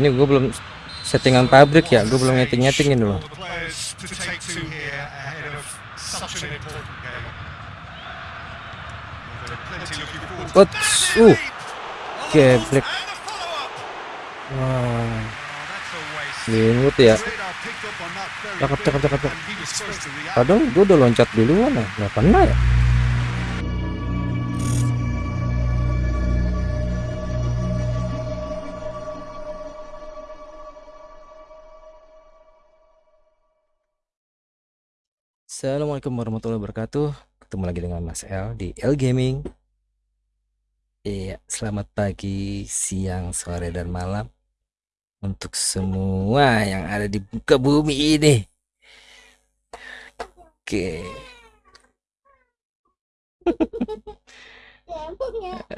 Ini gue belum settingan pabrik ya, gue belum nyeting-nyetingin dulu. What? Uh, geblek. Wah, ya. Cakep, cakep, cakep. Padahal gue udah loncat duluan ya, nggak pernah ya. Assalamualaikum warahmatullahi wabarakatuh. Ketemu lagi dengan Mas L di L Gaming. Iya, selamat pagi, siang, sore, dan malam Untuk semua yang ada di muka bumi ini. Oke.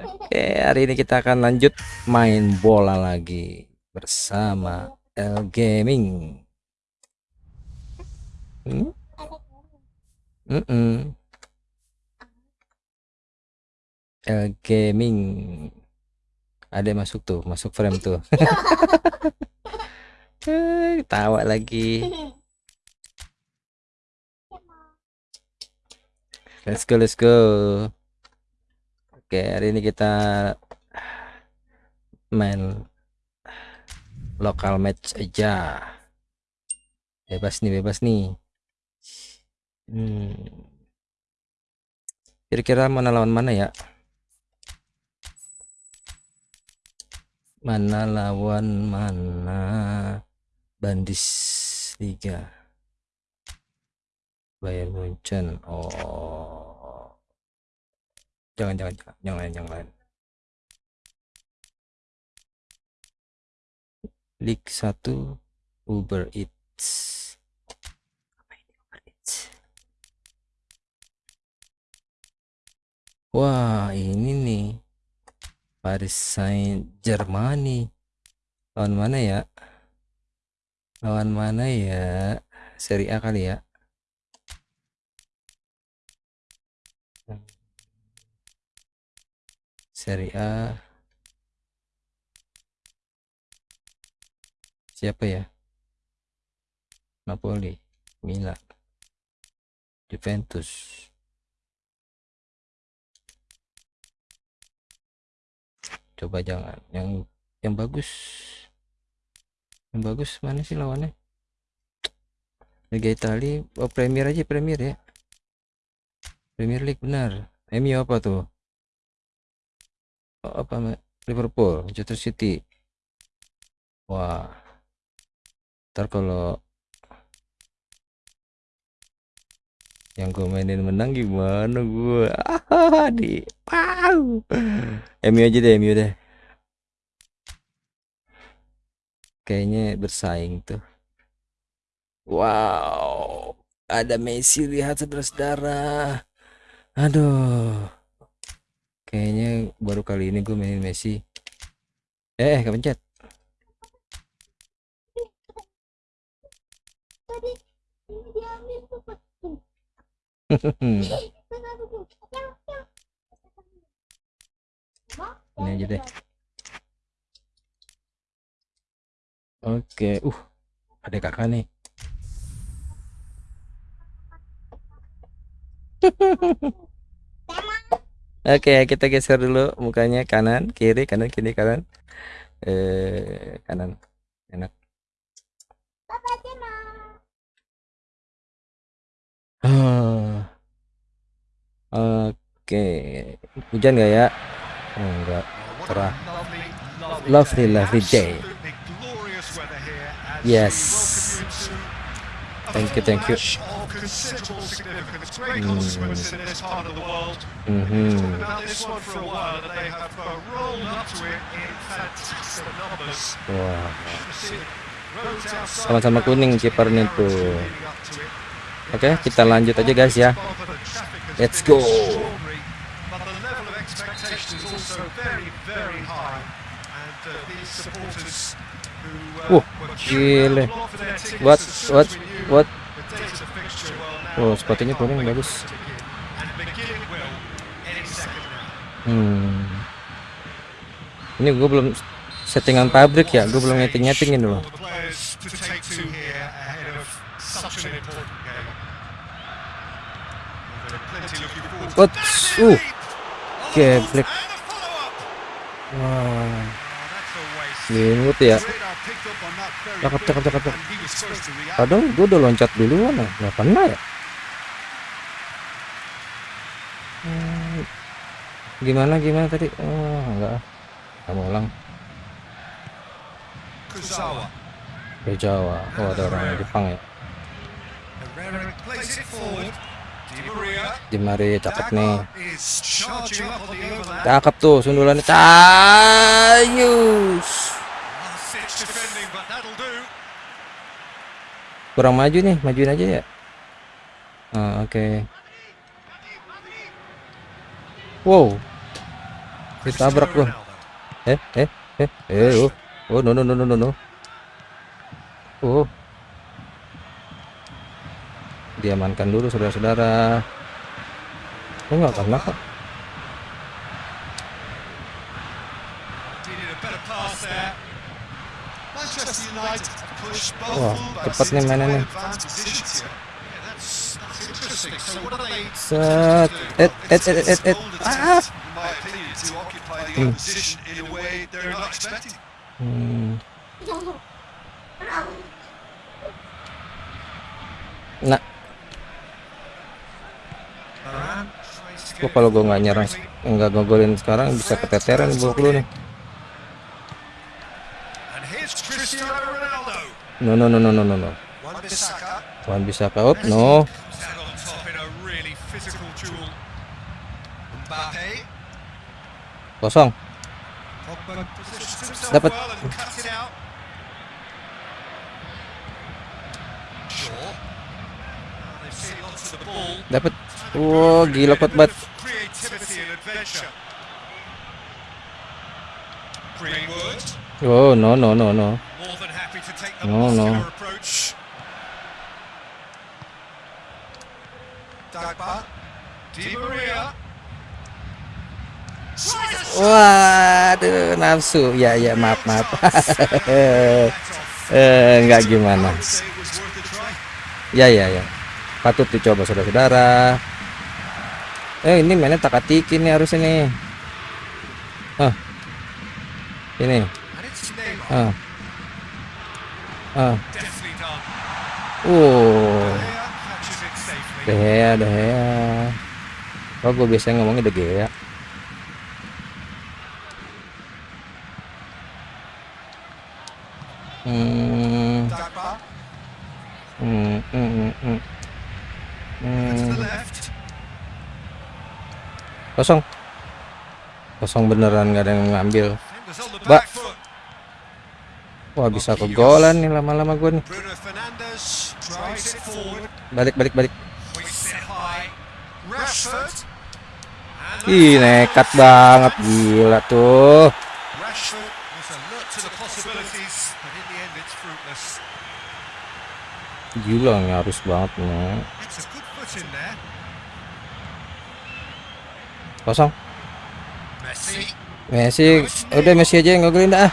Oke, hari ini kita akan lanjut main bola lagi Bersama L Gaming. Hmm? Mm-mm. L Gaming. Ada yang masuk tuh masuk frame tuh. Eh, tawa lagi. Let's go let's go. Oke hari ini kita main lokal match aja. Bebas nih bebas nih Hmm. Kira-kira mana lawan mana ya? Mana lawan mana? Bandis Liga. Bayern Munchen. Oh. Jangan jangan jangan lain yang lain. League 1 Uber Eats. Wah, ini nih. Paris Saint Germany. Lawan mana ya? Lawan mana ya? Seri A kali ya? Seri A. Siapa ya? Napoli, Milan, Juventus. Coba jangan. Yang yang bagus. Yang bagus mana sih lawannya? Liga Italia. Oh Premier aja Premier ya. Premier League benar. MU apa tuh? Oh, apa Liverpool Manchester City. Wah. Ntar kalau yang gue mainin menang gimana gue ah, di wow MU aja deh MU deh. Kayaknya bersaing tuh. Wow. Ada Messi lihat saudara-saudara. Aduh. Kayaknya baru kali ini gue mainin Messi. Eh kepencet ini aja deh oke uh ada kakak nih Oke, kita geser dulu mukanya kanan, kiri, kanan, kiri, kanan. Eh, kanan. Enak. Oke. Hujan nggak ya? Oh, enggak. Cerah. Lovely, lovely day. Yes. Thank you, thank you. Hmm. Mm -hmm. Wah. Sama-sama kuning kipernya tuh. Oke, okay, kita lanjut aja guys ya. Let's go. Uh, gile. What, what, what? Oh, sepatunya kuning bagus. Hmm. Ini gue belum settingan pabrik ya gue belum nyeting nyetingin dulu For the players to take to here ahead of such an important game. Well, they're plenty looking forward to What? Uh, geblek. Wah. Greenwood ya. Cakep, cakep, cakep, padahal gue udah loncat duluan ya. Nggak kena ya? Hmm, gimana gimana tadi? Oh enggak. Kamu ulang. Kuzawa. ke Jawa oh ada orang Jepang ya Di Maria. cakep nih. Cakep tuh sundulannya. Do. kurang maju nih majuin aja ya. Ah, oke. Wow. Ditabrak loh eh eh eh eh oh. Oh no no no no no no. Oh diamankan dulu saudara-saudara oh nggak kena kok Wah, fullbacks cepat nih into mainannya. set et et et et et ah Hmm. Hmm. Nah, gua kalau gua nggak nyerang, nggak ngegolin sekarang bisa keteteran buluk lu nih. No no no no no no no. Wan bisa out no. Kosong. Dapat. Dapat. Wow, gila kuat banget. Oh no no no no. No, no. Waduh, nafsu. Ya ya maaf maaf. eh nggak gimana. Ya ya ya. Patut dicoba saudara-saudara. Eh ini mainnya nih harusnya nih. Ah. Ini. It's Neymar. Ah. Ah. Uh. Player catches it safely. De Gea, De Gea. Oh, gue biasanya ngomongnya De Gea. Hmm, Dagba hmm, hmm, hmm, hmm. To the Hmm, left. Kosong. Kosong beneran nggak ada yang ngambil. Foot. Wah bisa kegolan nih lama-lama gue nih. Balik, balik, balik. Ih nekat banget gila tuh. Gila nih harus banget nih. Kosong. Messi. Messi, udah Messi aja yang ngegolin dah.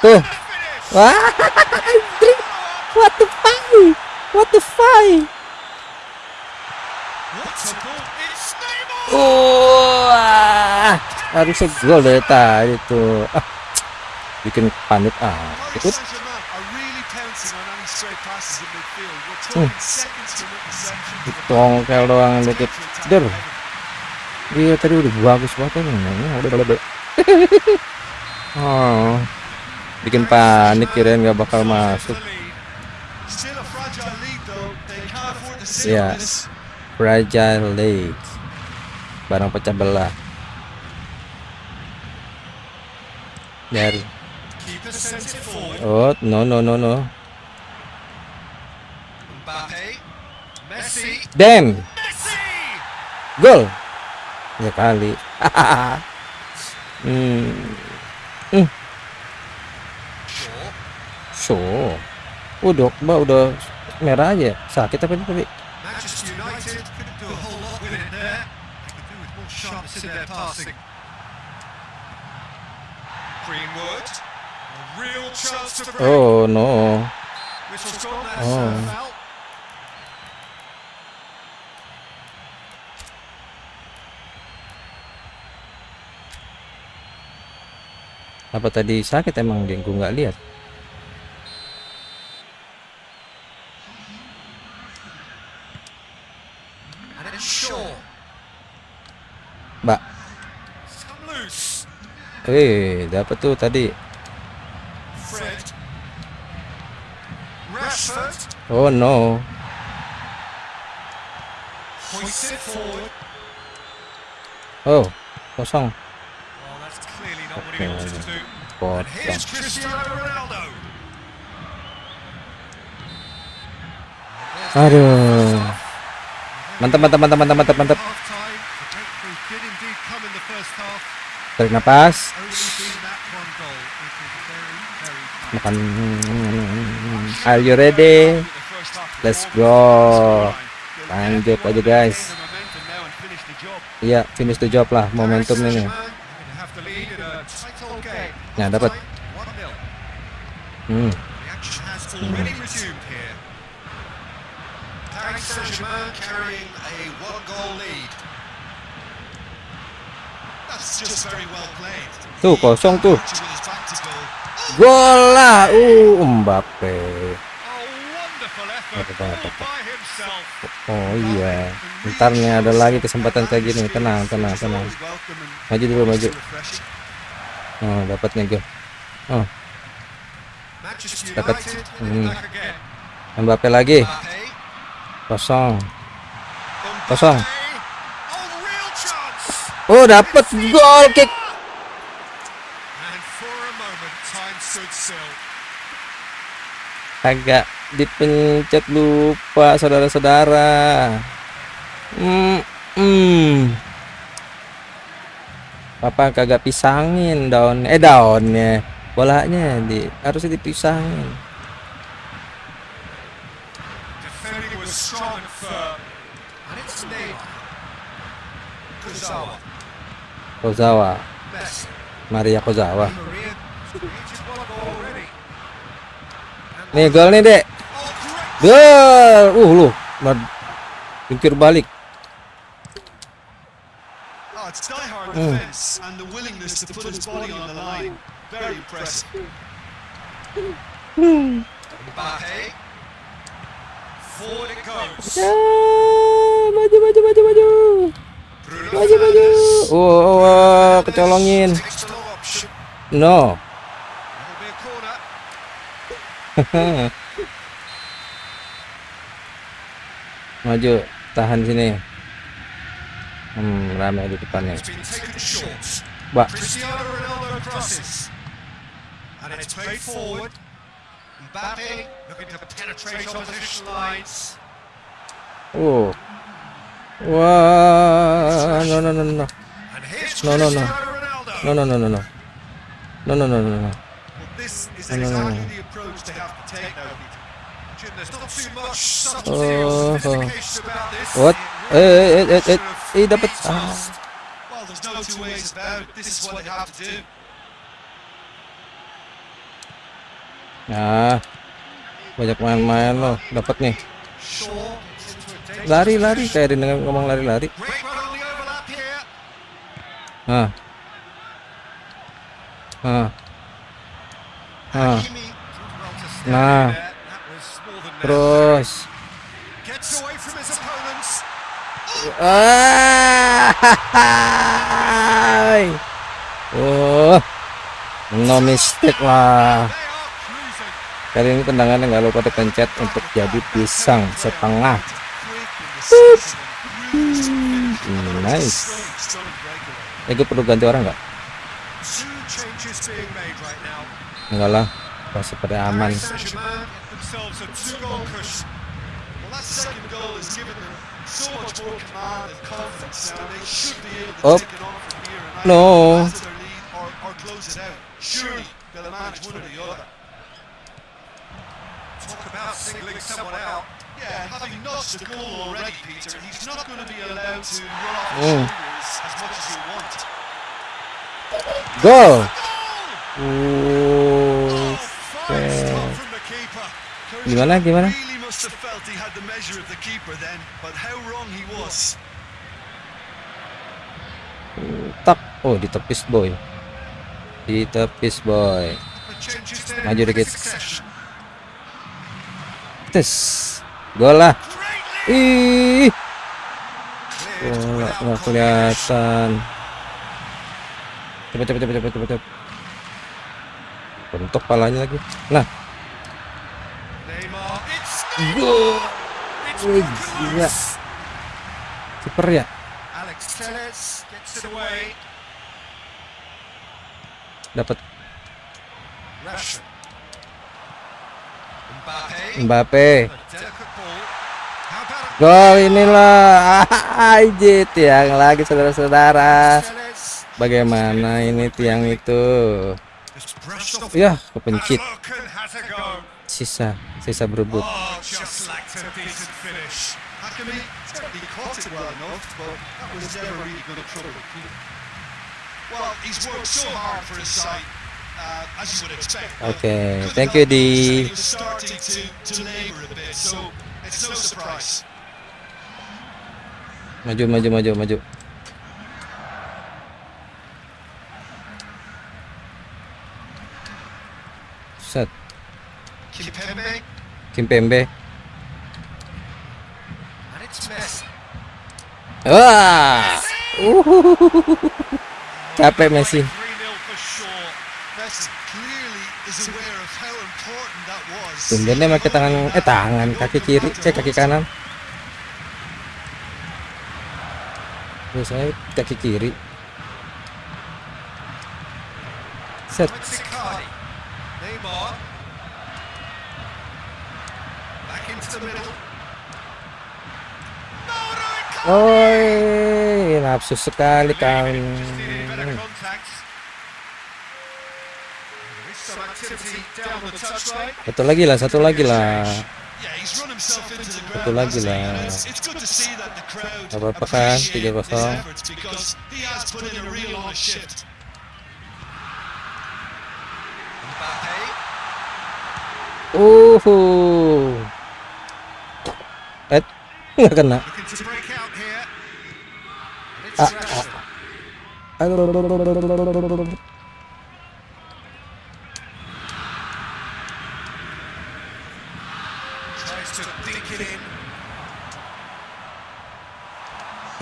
Tuh. Wah. What the fuck? What the fuck? Wah, harusnya gol dari tadi tuh. Ah, bikin panik ah. Ikut. Hmm. Tongkel doang dikit. Der. Dia tadi udah bagus banget nih. Udah udah udah. Oh. Bikin panik kirain nggak bakal masuk. Still a fragile lead. Barang pecah belah. Dari. Oh, no no no no. Mbappe. Messi. Damn. Messi. Gol. Ya kali. hmm. Shaw. So. Udah, Mbak udah merah aja. Sakit apa ini tapi? Manchester United couldn't apa tadi sakit emang dia gue nggak lihat? Mbak. Eh dapat tuh tadi. Oh no. Oh kosong potong aduh. Mantap mantap mantap mantap mantap mantap. Tarik nafas makan. Are you ready? Let's go. Lanjut aja guys. Iya yeah, finish the job lah momentum ini Nah, dapat. Hmm. Tuh kosong tuh. Gola. Uh, Mbappe. Oh iya. Ntarnya ada lagi kesempatan kayak gini. Tenang, tenang, tenang. Maju dulu, maju. Oh, oh, dapat nih. Oh. Dapat. Hmm. Mbappe lagi. Kosong. Kosong. Oh, dapat gol kick. Agak dipencet lupa saudara-saudara. Hmm. -saudara apa kagak pisangin daun eh daunnya. Bolanya di harus dipisangin. Kozawa. Maria Kozawa. Nih gol nih dek. Gol! Uh lu. Jungkir balik. It's die-hard Mm. defence and the willingness to put his body on the line. Very impressive. Mbappe. Forward it goes. maju maju maju maju maju maju oh, oh, oh, kecolongin no maju tahan sini Hmm, ramai di depannya. Mbak. Oh. Wah, no no no no. No no no. No no no no no. No no no no no. This What? Eh, eh, eh, eh, eh, dapat. Ah. Nah, banyak main-main loh, dapat nih. Lari-lari kayak dengan ngomong lari-lari. Ah. Ah. Ah. Nah. Woi. Oh. No mistake lah. Kali ini tendangannya nggak lupa dipencet untuk jadi pisang setengah. Hmm, nice. Eh, gue perlu ganti orang nggak? Enggak lah, masih pada aman. Paris Saint-Germain get themselves a two-goal cushion. Well, that second goal has given them so much more command and confidence now. They should be able to Oh. take it on from here and No. either their lead or, or close it out. Surely they'll manage one or the other. Talk about singling someone out. Yeah, having notched the goal already, Peter, he's not going to be allowed to run off shoulders as much as you want. go Goal! Fine Okay. stop from the keeper. Gimana, gimana? Really must have felt he had the measure of the keeper then, but how wrong he was. tak. Oh, ditepis boy. Ditepis boy. Maju dikit. Tes. Gol lah. Ih, nggak complication. kelihatan. Cepet, cepet, cepet, cepet, cepet, cepet. Bentuk palanya lagi. Nah, It's Wih, gila. Kiper ya. Dapat. Mbappe. Gol inilah. Aja tiang lagi saudara-saudara. Bagaimana ini tiang itu? Ya, kepencit. Sisa, sisa berebut. Oh, his side, uh, Okay, thank you, Di. Maju, maju, maju, maju. Set, It's Messi. Wah. Uhuhuhuhu. Capek Messi. 3-0 for sure. Messi clearly is aware of how important that was. Tumben dia pakai tangan eh tangan kaki kiri, eh kaki kanan. Biasanya kaki kiri. Set. Neymar. Back into the middle. No, no, Icardi! Oi, nafsu sekali kan. Just needed better contact. There is some activity down the touchline. Satu lagi lah, satu lagi lah. Satu lagi lah. And It's, it's good to see nggak kena.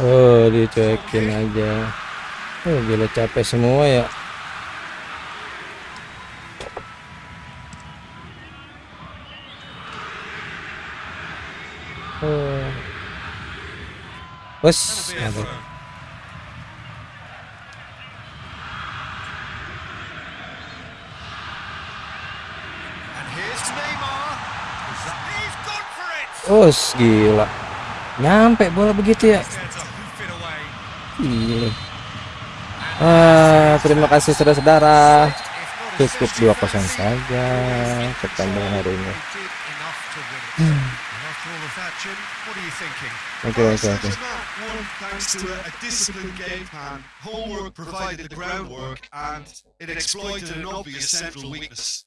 Oh, dicuekin aja. Oh, gila capek semua ya. Oh. Bos, That'll be a mantap. throw. And here's Neymar. He's gone for it. Oh, gila. Nyampe bola begitu ya. Iya. Ah, terima kasih saudara-saudara. As 2-0 saja pertandingan hari ini. Oke, oke, oke.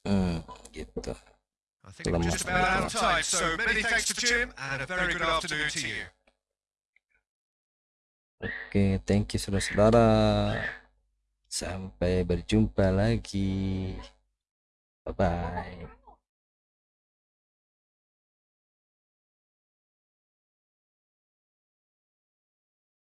Hmm, gitu. Oke, thank you saudara-saudara. Sampai berjumpa lagi. Bye bye.